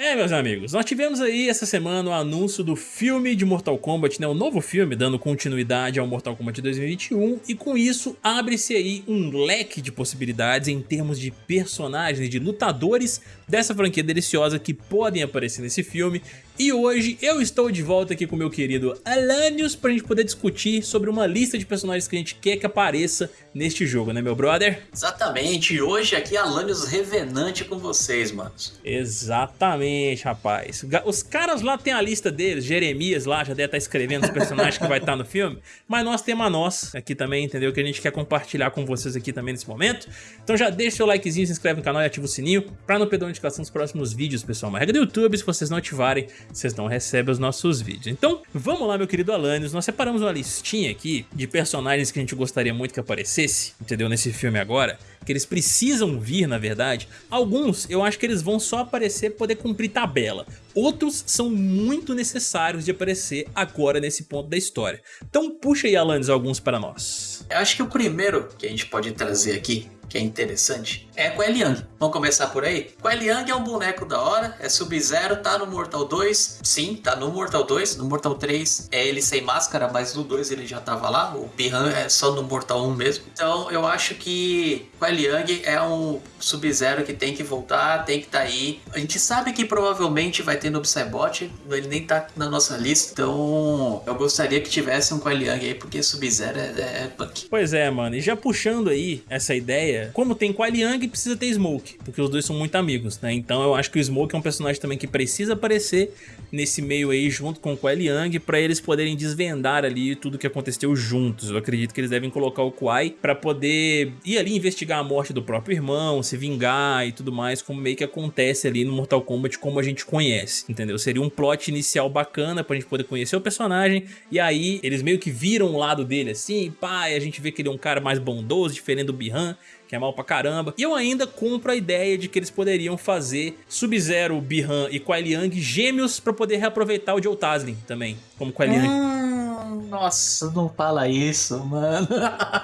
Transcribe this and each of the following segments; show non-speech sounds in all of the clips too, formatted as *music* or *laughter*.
É, meus amigos, nós tivemos aí essa semana o anúncio do filme de Mortal Kombat, né, o novo filme, dando continuidade ao Mortal Kombat 2021, e com isso abre-se aí um leque de possibilidades em termos de personagens, de lutadores dessa franquia deliciosa que podem aparecer nesse filme, e hoje eu estou de volta aqui com meu querido Alanios para a gente poder discutir sobre uma lista de personagens que a gente quer que apareça neste jogo, né meu brother? Exatamente, hoje aqui Alanios Revenante com vocês, manos. Exatamente, rapaz. Os caras lá têm a lista deles, Jeremias lá já deve estar escrevendo os personagens que vai estar no filme, mas nós temos a nossa aqui também, entendeu? Que a gente quer compartilhar com vocês aqui também nesse momento. Então já deixa seu likezinho, se inscreve no canal e ativa o sininho para não perder a notificação dos próximos vídeos, pessoal. Uma regra do YouTube, se vocês não ativarem, vocês não recebem os nossos vídeos. Então, vamos lá, meu querido Alanis, nós separamos uma listinha aqui de personagens que a gente gostaria muito que aparecesse, entendeu, nesse filme agora, que eles precisam vir, na verdade. Alguns, eu acho que eles vão só aparecer para poder cumprir tabela. Outros são muito necessários de aparecer agora nesse ponto da história. Então puxa aí, Alanis, alguns para nós. Eu acho que o primeiro que a gente pode trazer aqui que é interessante, é com Eliang. Vamos começar por aí? Com Eliang é um boneco da hora, é Sub-Zero, tá no Mortal 2, sim, tá no Mortal 2, no Mortal 3 é ele sem máscara, mas no 2 ele já tava lá, o Piran é só no Mortal 1 mesmo. Então eu acho que com Eliang é um Sub-Zero que tem que voltar, tem que estar tá aí. A gente sabe que provavelmente vai ter no Psybot, ele nem tá na nossa lista, então eu gostaria que tivesse um com Eliang aí, porque Sub-Zero é, é punk. Pois é, mano, e já puxando aí essa ideia como tem Kuai Liang, precisa ter Smoke, porque os dois são muito amigos, né? Então eu acho que o Smoke é um personagem também que precisa aparecer nesse meio aí junto com o Kuai Liang para eles poderem desvendar ali tudo que aconteceu juntos. Eu acredito que eles devem colocar o Kuai para poder ir ali investigar a morte do próprio irmão, se vingar e tudo mais, como meio que acontece ali no Mortal Kombat como a gente conhece, entendeu? Seria um plot inicial bacana pra gente poder conhecer o personagem e aí eles meio que viram o lado dele assim, e a gente vê que ele é um cara mais bondoso, diferente do Bihan, que é mal pra caramba. E eu ainda compro a ideia de que eles poderiam fazer Sub-Zero, Bihan e Kuai Liang gêmeos pra poder reaproveitar o Joe Taslim também, como Kuai Liang. Hum, nossa, não fala isso, mano.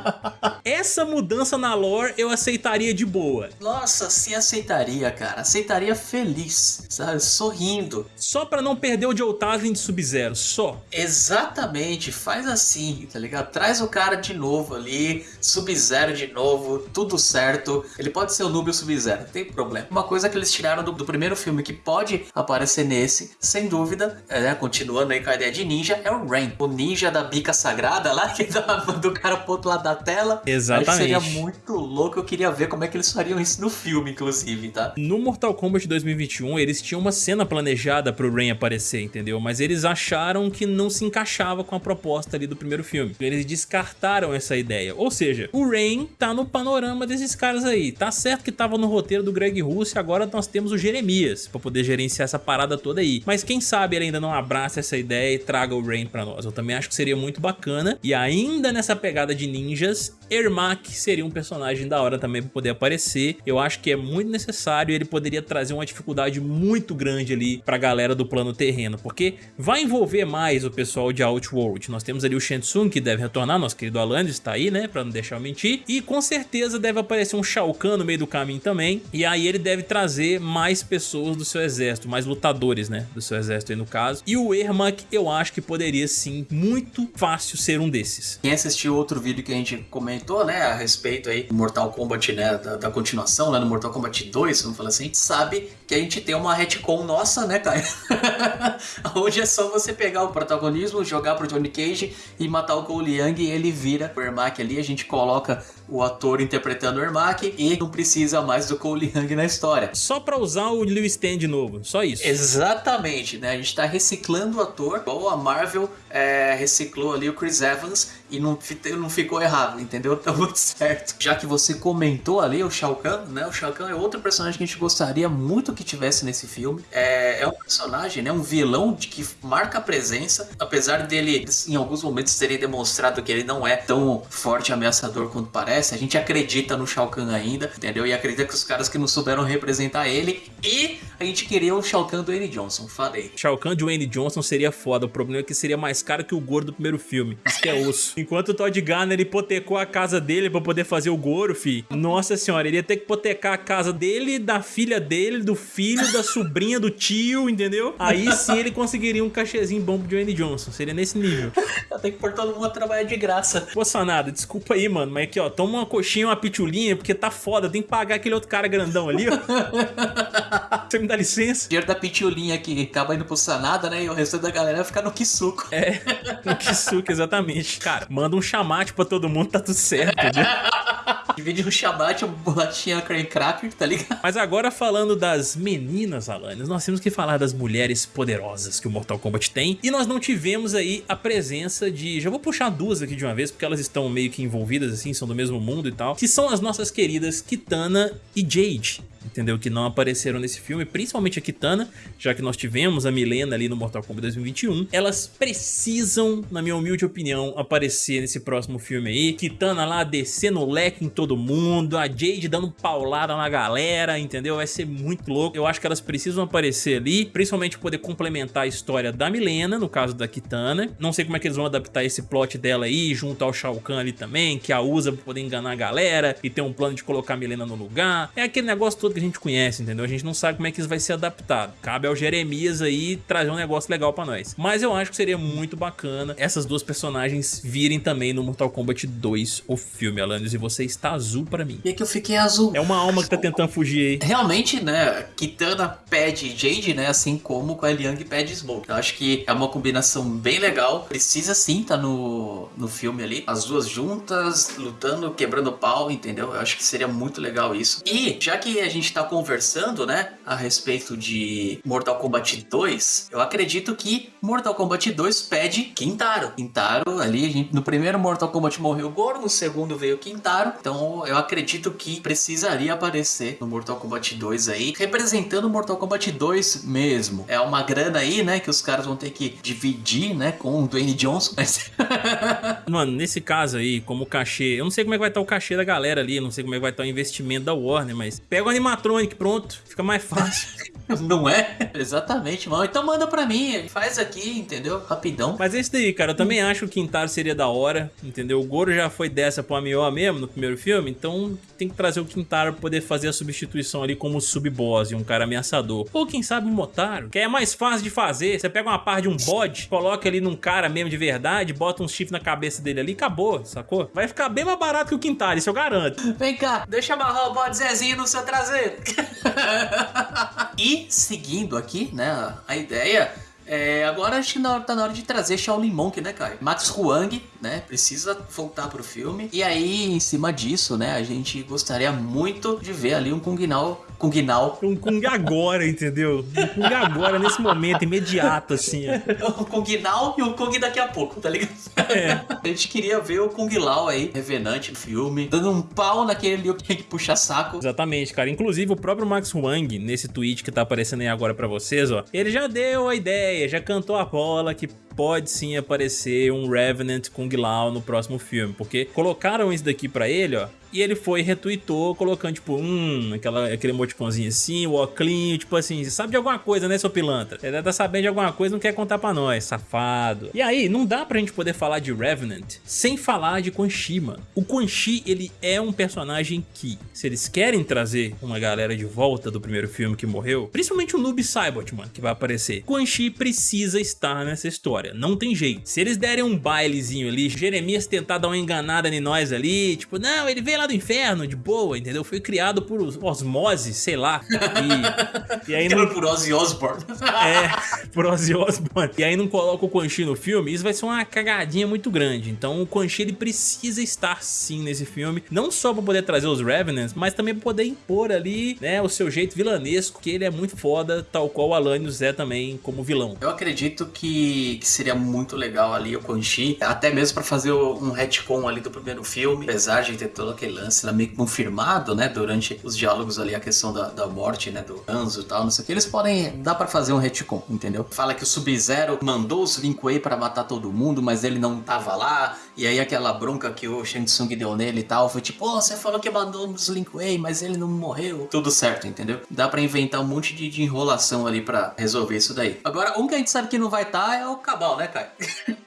*laughs* Essa mudança na lore eu aceitaria de boa. Nossa, sim aceitaria, cara. Aceitaria feliz, sabe? Sorrindo. Só pra não perder o Joe Taslim de Sub-Zero, só. Exatamente, faz assim, tá ligado? Traz o cara de novo ali, Sub-Zero de novo, tudo tudo certo. Ele pode ser o Nubio Sub-Zero, não tem problema. Uma coisa que eles tiraram do, do, primeiro filme que pode aparecer nesse, sem dúvida, é, né, continuando aí com a ideia de ninja, é o Rain. O ninja da bica sagrada lá, que *laughs* dá do cara pro outro lado da tela. Exatamente. seria muito louco, eu queria ver como é que eles fariam isso no filme, inclusive, tá? No Mortal Kombat 2021, eles tinham uma cena planejada pro Rain aparecer, entendeu? Mas eles acharam que não se encaixava com a proposta ali do primeiro filme. Eles descartaram essa ideia. Ou seja, o Rain tá no panorama desses caras aí. Tá certo que tava no roteiro do Greg Russo e agora nós temos o Jeremias pra poder gerenciar essa parada toda aí. Mas quem sabe ele ainda não abraça essa ideia e traga o Rain pra nós. Eu também acho que seria muito bacana. E ainda nessa pegada de ninjas, Ermac seria um personagem da hora também pra poder aparecer. Eu acho que é muito necessário ele poderia trazer uma dificuldade muito grande ali pra galera do plano terreno, porque vai envolver mais o pessoal de Outworld. Nós temos ali o Shensung que deve retornar, nosso querido Alanis está aí, né, pra não deixar eu mentir, e com certeza deve aparecer um Shao Kahn no meio do caminho também, e aí ele deve trazer mais pessoas do seu exército, mais lutadores, né, do seu exército aí no caso. E o Ermac eu acho que poderia sim, muito fácil ser um desses. Quem assistiu outro vídeo que a gente comentou, né, a respeito aí do Mortal Kombat, né, da, da continuação, né, no Mortal Kombat 2, vamos falar assim, sabe que a gente tem uma retcon nossa, né, Caio? *laughs* Hoje é só você pegar o protagonismo, jogar pro Johnny Cage e matar o Cole Young e ele vira o Ermac ali, a gente coloca o ator interpretando o Ermac e não precisa mais do Cole Young na história. Só pra usar o Liu Stan de novo, só isso. Exatamente, né? A gente tá reciclando o ator, igual a Marvel é, reciclou ali o Chris Evans e não, não ficou errado, entendeu? *laughs* Tá muito certo. Já que você comentou ali o Shao Kahn, né? O Shao Kahn é outro personagem que a gente gostaria muito que tivesse nesse filme. É, é um personagem, né? Um vilão de que marca a presença, apesar dele em alguns momentos terem demonstrado que ele não é tão forte e ameaçador quanto parece aparece, a gente acredita no Shao Kahn ainda, entendeu? E acredita que os caras que não souberam representar ele. E a gente queria o Shao Kahn do N. Johnson, falei. Shao Kahn de Wayne Johnson seria foda, o problema é que seria mais caro que o Goro do primeiro filme. Isso que é osso. *laughs* Enquanto o Todd Garner hipotecou a casa dele pra poder fazer o Goro, fi. Nossa senhora, ele ia ter que hipotecar a casa dele, da filha dele, do filho, da sobrinha, do tio, entendeu? Aí sim ele conseguiria um cachezinho bom pro Dwayne Johnson. Seria nesse nível. Eu tenho que pôr todo mundo a trabalhar de graça. Sanada, desculpa aí, mano, mas aqui, ó, toma uma coxinha, uma pitulinha, porque tá foda, tem que pagar aquele outro cara grandão ali, ó. *laughs* Você me dá licença? O dinheiro da pitulinha que acaba indo pro Sanada, né? E o resto da galera vai ficar no Kisuko. É, no Kisuko, exatamente. Cara, manda um chamate pra todo mundo, tá tudo certo, entendeu? *laughs* Divide um chamate, uma bolachinha creme cracker, tá ligado? Mas agora falando das meninas, Alanis, nós temos que falar das mulheres poderosas que o Mortal Kombat tem. E nós não tivemos aí a presença de... Já vou puxar duas aqui de uma vez, porque elas estão meio que envolvidas, assim, são do mesmo mundo e tal. Que são as nossas queridas Kitana e Jade entendeu? Que não apareceram nesse filme, principalmente a Kitana, já que nós tivemos a Milena ali no Mortal Kombat 2021. Elas precisam, na minha humilde opinião, aparecer nesse próximo filme aí. Kitana lá descendo o leque em todo mundo, a Jade dando paulada na galera, entendeu? Vai ser muito louco. Eu acho que elas precisam aparecer ali, principalmente poder complementar a história da Milena, no caso da Kitana. Não sei como é que eles vão adaptar esse plot dela aí, junto ao Shao Kahn ali também, que a usa pra poder enganar a galera e ter um plano de colocar a Milena no lugar. É aquele negócio todo que a gente conhece, entendeu? A gente não sabe como é que isso vai ser adaptado. Cabe ao Jeremias aí trazer um negócio legal pra nós. Mas eu acho que seria muito bacana essas duas personagens virem também no Mortal Kombat 2, o filme, Alanis, e você está azul pra mim. E é que eu fiquei azul. É uma alma que tá tentando fugir aí. Realmente, né, Kitana pede Jade, né, assim como com a Liang pede Smoke. Eu acho que é uma combinação bem legal. Precisa sim tá no, no filme ali. As duas juntas, lutando, quebrando pau, entendeu? Eu acho que seria muito legal isso. E, já que a gente está conversando, né, a respeito de Mortal Kombat 2, eu acredito que Mortal Kombat 2 pede Quintaro. Quintaro ali, gente, no primeiro Mortal Kombat morreu o Goro, no segundo veio o Quintaro, então eu acredito que precisaria aparecer no Mortal Kombat 2 aí, representando o Mortal Kombat 2 mesmo. É uma grana aí, né, que os caras vão ter que dividir, né, com o Dwayne Johnson. *laughs* Mas... Mano, nesse caso aí, como cachê, eu não sei como é que vai estar o cachê da galera ali, não sei como é que vai estar o investimento da Warner, mas pega o animatronic, pronto, fica mais fácil. *laughs* *laughs* Não é? Exatamente, mano. Então manda pra mim, faz aqui, entendeu? Rapidão. Mas é isso daí, cara. Eu também acho que o Quintaro seria da hora, entendeu? O Goro já foi dessa pro Amió mesmo no primeiro filme, então tem que trazer o Quintaro pra poder fazer a substituição ali como sub-boss e um cara ameaçador. Ou quem sabe um Motaro, que é mais fácil de fazer. Você pega uma parte de um bode, coloca ali num cara mesmo de verdade, bota um chifre na cabeça dele ali acabou, sacou? Vai ficar bem mais barato que o Quintaro, isso eu garanto. Vem cá, deixa amarrar o bode Zezinho no seu traseiro. *laughs* e seguindo aqui, né, a ideia é, agora acho que tá na hora de trazer Shaolin Monk, né, Caio? Max Huang, né, precisa voltar pro filme. E aí, em cima disso, né, a gente gostaria muito de ver ali um Kung Lao Kung Nao. Um Kung agora, entendeu? Um Kung agora, nesse momento, imediato, assim. *laughs* O Kung Nao e o Kung daqui a pouco, tá ligado? É. A gente queria ver o Kung Lao aí, revenante no filme, dando um pau naquele Liu Kang que puxa saco. Exatamente, cara. Inclusive, o próprio Max Wang, nesse tweet que tá aparecendo aí agora pra vocês, ó, ele já deu a ideia, já cantou a bola que pode sim aparecer um Revenant Kung Lao no próximo filme, porque colocaram isso daqui pra ele, ó, e ele foi retweetou colocando, tipo, hum, aquela, aquele emoticonzinho assim, o oclinho, tipo assim, sabe de alguma coisa, né, seu pilantra? Ele tá sabendo de alguma coisa não quer contar pra nós, safado. E aí, não dá pra gente poder falar de Revenant sem falar de Quan Chi, mano. O Quan Chi, ele é um personagem que, se eles querem trazer uma galera de volta do primeiro filme que morreu, principalmente o Noob Saibot, mano, que vai aparecer, Quan Chi precisa estar nessa história, não tem jeito. Se eles derem um bailezinho ali, Jeremias tentar dar uma enganada em nós ali, tipo, não, ele veio lá do inferno, de boa, entendeu? Foi criado por osmose, sei lá. E, e aí *laughs* não... por Ozzy Osbourne. *laughs* É, por Ozzy Osbourne. E aí não coloca o Quan Chi no filme, isso vai ser uma cagadinha muito grande. Então o Quan Chi, ele precisa estar sim nesse filme, não só pra poder trazer os Revenants, mas também pra poder impor ali, né, o seu jeito vilanesco, que ele é muito foda, tal qual o Alanios é também como vilão. Eu acredito que, que seria muito legal ali o Quan Chi, até mesmo pra fazer um retcon ali do primeiro filme, apesar de ter todo aquele lance lá meio confirmado, né? Durante os diálogos ali, a questão da, da morte, né? Do Hanzo e tal, não sei o que. Eles podem. Dá pra fazer um retcon, entendeu? Fala que o Sub-Zero mandou os Lin Kuei pra matar todo mundo, mas ele não tava lá. E aí aquela bronca que o Shang Tsung deu nele e tal, foi tipo, oh, você falou que mandou os Lin Kuei, mas ele não morreu. Tudo certo, entendeu? Dá pra inventar um monte de, de enrolação ali pra resolver isso daí. Agora, um que a gente sabe que não vai estar tá é o Cabal, né, Kai?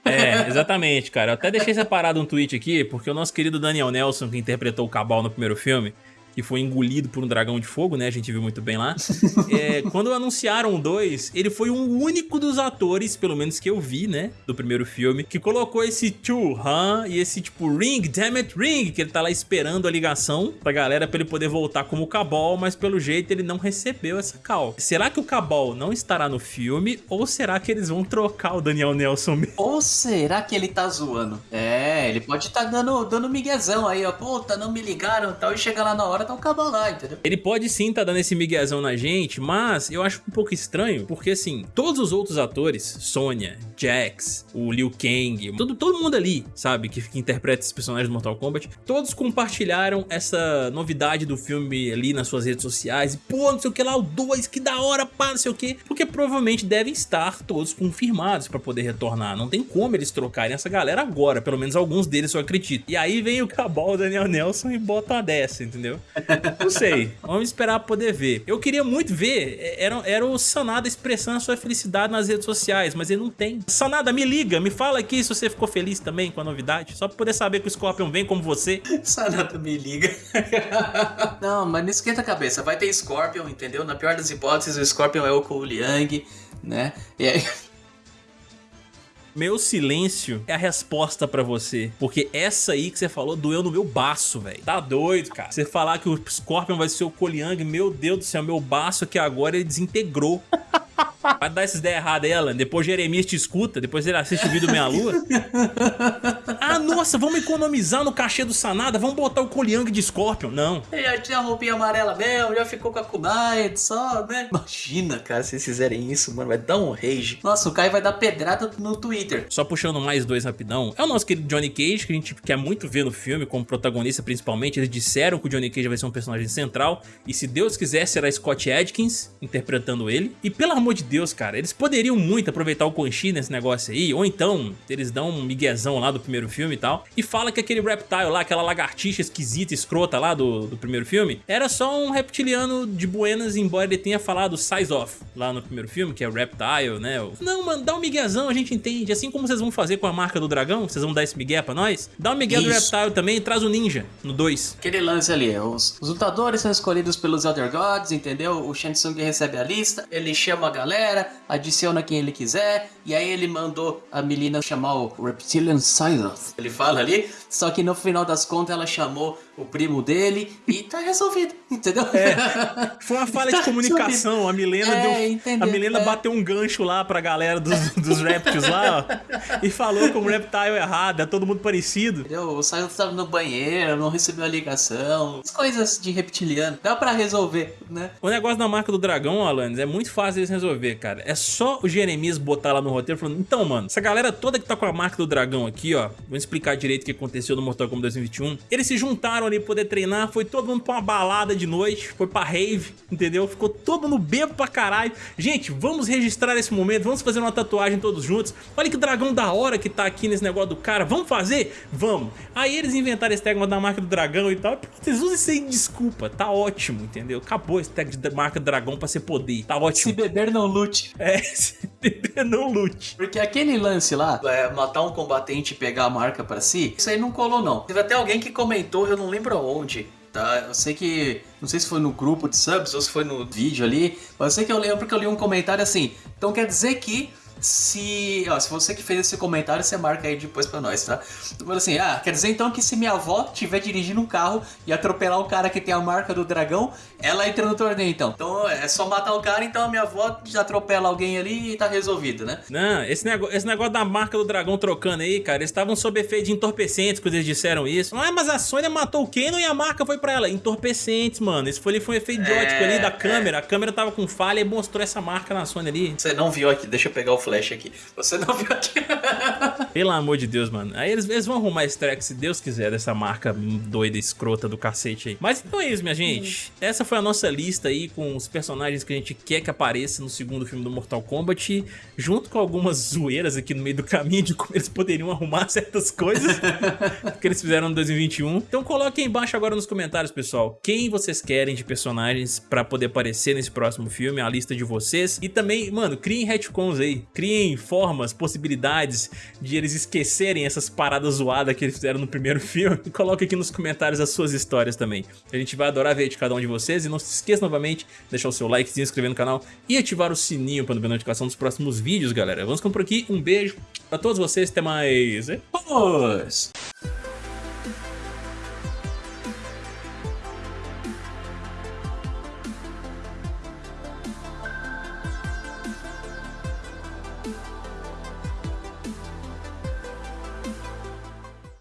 É, exatamente, cara. Eu até deixei separado um tweet aqui, porque o nosso querido Daniel Nelson, que interpretou o Cabal no primeiro filme, que foi engolido por um dragão de fogo, né? A gente viu muito bem lá. *laughs* é, quando anunciaram o 2, ele foi o único dos atores, pelo menos que eu vi, né? Do primeiro filme, que colocou esse to, huh? E esse tipo, ring, damn it, ring, que ele tá lá esperando a ligação pra galera pra ele poder voltar como Cabal, mas pelo jeito ele não recebeu essa call. Será que o Cabal não estará no filme ou será que eles vão trocar o Daniel Nelson mesmo? Ou será que ele tá zoando? É, ele pode estar tá dando, dando miguezão aí, ó. Puta, não me ligaram e tal, e chega lá na hora, um cabo lá, entendeu? Ele pode sim tá dando esse miguezão na gente, mas eu acho um pouco estranho, porque assim, todos os outros atores, Sonya, Jax, o Liu Kang, todo, todo mundo ali, sabe, que, que interpreta esses personagens do Mortal Kombat, todos compartilharam essa novidade do filme ali nas suas redes sociais, e pô, não sei o que lá, o 2, que da hora, pá, não sei o que, porque provavelmente devem estar todos confirmados pra poder retornar, não tem como eles trocarem essa galera agora, pelo menos alguns deles eu acredito. E aí vem o Cabal, o Daniel Nelson e bota uma dessa, entendeu? Não sei. Vamos esperar poder ver. Eu queria muito ver. É, era, era o Sanada expressando a sua felicidade nas redes sociais, mas ele não tem. Sanada, me liga, me fala aqui se você ficou feliz também com a novidade. Só pra poder saber que o Scorpion vem como você. *laughs* Sanada, me liga. *laughs* não, mas não esquenta a cabeça. Vai ter Scorpion, entendeu? Na pior das hipóteses, o Scorpion é o Cole Liang, né? E aí... Meu silêncio é a resposta pra você. Porque essa aí que você falou doeu no meu baço, velho. Tá doido, cara. Você falar que o Scorpion vai ser o Koliang, meu Deus do céu, meu baço aqui agora ele desintegrou. *laughs* Vai dar essas ideias erradas, Ela. Depois Jeremias te escuta, depois ele assiste o vídeo Meia Lua. *laughs* ah, nossa, vamos economizar no cachê do Sanada, vamos botar o Koliang de Scorpion. Não. Ele já tinha a roupinha amarela mesmo, já ficou com a kunai só, né? Imagina, cara, se eles fizerem isso, mano, vai dar um rage. Nossa, o Kai vai dar pedrada no Twitter. Só puxando mais dois rapidão. É o nosso querido Johnny Cage, que a gente quer muito ver no filme, como protagonista principalmente. Eles disseram que o Johnny Cage vai ser um personagem central. E se Deus quiser, será Scott Adkins interpretando ele. E pelo amor de Deus, cara, eles poderiam muito aproveitar o Quan Chi nesse negócio aí, ou então eles dão um miguezão lá do primeiro filme e tal, e fala que aquele reptile lá, aquela lagartixa esquisita, escrota lá do, do primeiro filme, era só um reptiliano de buenas, embora ele tenha falado size off lá no primeiro filme, que é o reptile, né? Não, mano, dá um miguezão, a gente entende, assim como vocês vão fazer com a marca do dragão, vocês vão dar esse migué pra nós, dá um migué Isso. do reptile também e traz o ninja no 2. Aquele lance ali, os, os lutadores são escolhidos pelos Elder Gods, entendeu? O Shang Tsung recebe a lista, ele chama a galera, adiciona quem ele quiser, e aí ele mandou a menina chamar o Reptilian Silence. Ele fala ali, só que no final das contas ela chamou o primo dele e tá resolvido, entendeu? É, *laughs* foi uma falha tá de comunicação. A Milena, é, deu, a Milena é. bateu um gancho lá pra galera dos, dos reptiles lá ó, e falou com o reptile errado, é todo mundo parecido. Entendeu? O Silence tava no banheiro, não recebeu a ligação, as coisas de reptiliano. Dá pra resolver, né? O negócio da marca do dragão, Alanis, é muito fácil de resolver, cara. É só o Jeremias botar lá no roteiro falando, então, mano, essa galera toda que tá com a marca do dragão aqui, ó, vou explicar direito o que aconteceu no Mortal Kombat 2021. Eles se juntaram ali poder treinar, foi todo mundo pra uma balada de noite, foi pra rave, entendeu? Ficou todo mundo bebo pra caralho. Gente, vamos registrar esse momento, vamos fazer uma tatuagem todos juntos. Olha que dragão da hora que tá aqui nesse negócio do cara, vamos fazer? Vamos. Aí eles inventaram esse tag da marca do dragão e tal, vocês usam isso aí de desculpa, tá ótimo, entendeu? Acabou esse tag de marca do dragão pra ser poder, tá ótimo. Se beber não lute. É, *laughs* se não lute. Porque aquele lance lá, é, matar um combatente e pegar a marca pra si, isso aí não colou não. Teve até alguém que comentou, eu não lembro onde, tá? Eu sei que, não sei se foi no grupo de subs ou se foi no vídeo ali, mas eu sei que eu lembro que eu li um comentário assim, então quer dizer que se, ó, se você que fez esse comentário, você marca aí depois pra nós, tá? Assim, ah, quer dizer então que se minha avó estiver dirigindo um carro e atropelar o cara que tem a marca do dragão, ela entra no torneio então. Então é só matar o cara, então a minha avó já atropela alguém ali e tá resolvido, né? Não, esse negócio, esse negócio da marca do dragão trocando aí, cara, eles estavam sob efeito de entorpecentes quando eles disseram isso. Ah, mas a Sônia matou o Kenon e a marca foi pra ela. Entorpecentes, mano. Isso foi, foi um efeito é, ali da câmera. É. A câmera tava com falha e mostrou essa marca na Sônia ali. Você não viu aqui, deixa eu pegar o Flash aqui. Você não viu aqui. *laughs* Pelo amor de Deus, mano. Aí eles, eles vão arrumar esse track, se Deus quiser, dessa marca doida, escrota do cacete aí. Mas então é isso, minha gente. Essa foi a nossa lista aí com os personagens que a gente quer que apareça no segundo filme do Mortal Kombat, junto com algumas zoeiras aqui no meio do caminho de como eles poderiam arrumar *laughs* certas coisas que eles fizeram no 2021. Então coloquem embaixo agora nos comentários, pessoal, quem vocês querem de personagens pra poder aparecer nesse próximo filme, a lista de vocês. E também, mano, criem retcons aí, criem formas, possibilidades de eles esquecerem essas paradas zoadas que eles fizeram no primeiro *laughs* filme. E coloque aqui nos comentários as suas histórias também. A gente vai adorar ver de cada um de vocês. E não se esqueça novamente de deixar o seu like, se inscrever no canal e ativar o sininho para não ver notificação dos próximos vídeos, galera. Vamos ficando por aqui. Um beijo pra todos vocês. Até mais. Vamos!